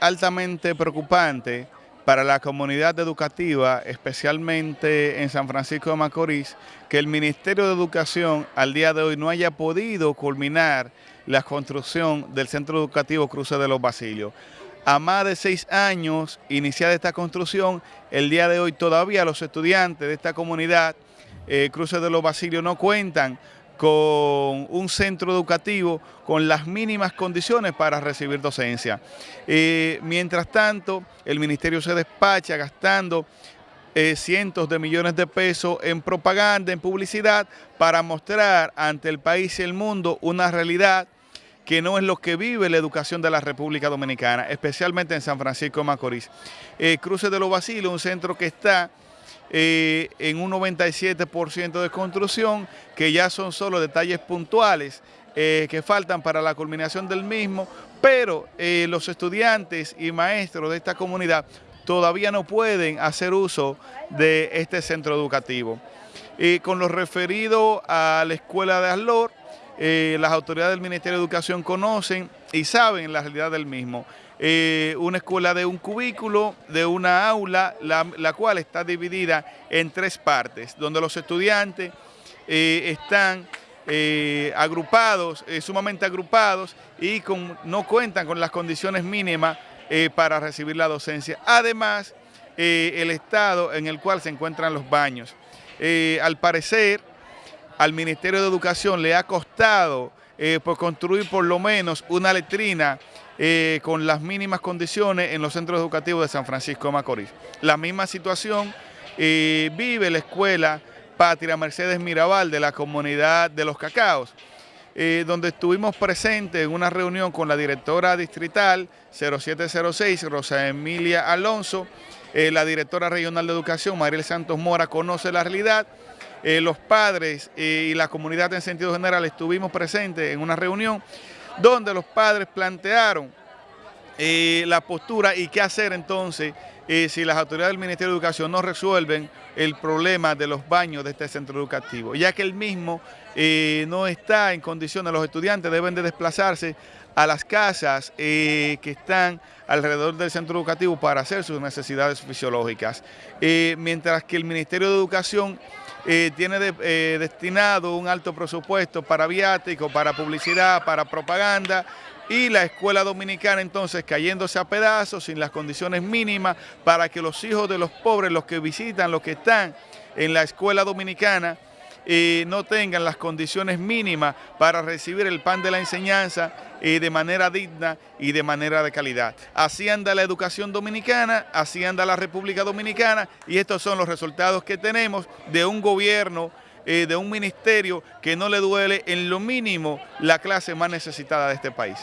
altamente preocupante para la comunidad educativa, especialmente en San Francisco de Macorís, que el Ministerio de Educación al día de hoy no haya podido culminar la construcción del Centro Educativo Cruce de los Basilios. A más de seis años iniciada esta construcción, el día de hoy todavía los estudiantes de esta comunidad, eh, Cruce de los Basilios, no cuentan con un centro educativo con las mínimas condiciones para recibir docencia. Eh, mientras tanto, el ministerio se despacha gastando eh, cientos de millones de pesos en propaganda, en publicidad, para mostrar ante el país y el mundo una realidad que no es lo que vive la educación de la República Dominicana, especialmente en San Francisco de Macorís. Eh, Cruces de los Basilos, un centro que está eh, en un 97% de construcción, que ya son solo detalles puntuales eh, que faltan para la culminación del mismo, pero eh, los estudiantes y maestros de esta comunidad todavía no pueden hacer uso de este centro educativo. con lo referido a la escuela de Aslor, las autoridades del Ministerio de Educación conocen y saben la realidad del mismo. Eh, una escuela de un cubículo, de una aula, la, cual está dividida en tres partes, donde los estudiantes eh, están eh, agrupados, sumamente agrupados y no cuentan con las condiciones mínimas para recibir la docencia. Además, el estado en el cual se encuentran los baños. al parecer, al Ministerio de Educación le ha costado por construir por lo menos una letrina eh, con las mínimas condiciones en los centros educativos de San Francisco de Macorís. La misma situación eh, vive la escuela Patria Mercedes Mirabal de la comunidad de Los Cacaos, eh, donde estuvimos presentes en una reunión con la directora distrital 0706, Rosa Emilia Alonso, la directora regional de educación, Mariel Santos Mora, conoce la realidad, los padres y la comunidad en sentido general estuvimos presentes en una reunión donde los padres plantearon eh, la postura y qué hacer entonces eh, si las autoridades del Ministerio de Educación no resuelven el problema de los baños de este centro educativo, ya que el mismo eh, no está en condiciones, los estudiantes deben de desplazarse a las casas que están alrededor del centro educativo para hacer sus necesidades fisiológicas, mientras que el Ministerio de Educación tiene destinado un alto presupuesto para viático, para publicidad, para propaganda, y la escuela dominicana entonces cayéndose a pedazos sin las condiciones mínimas para que los hijos de los pobres, los que visitan, los que están en la escuela dominicana, eh, no tengan las condiciones mínimas para recibir el pan de la enseñanza eh, de manera digna y de manera de calidad. Así anda la educación dominicana, así anda la República Dominicana y estos son los resultados que tenemos de un gobierno eh, de un ministerio que no le duele en lo mínimo la clase más necesitada de este país.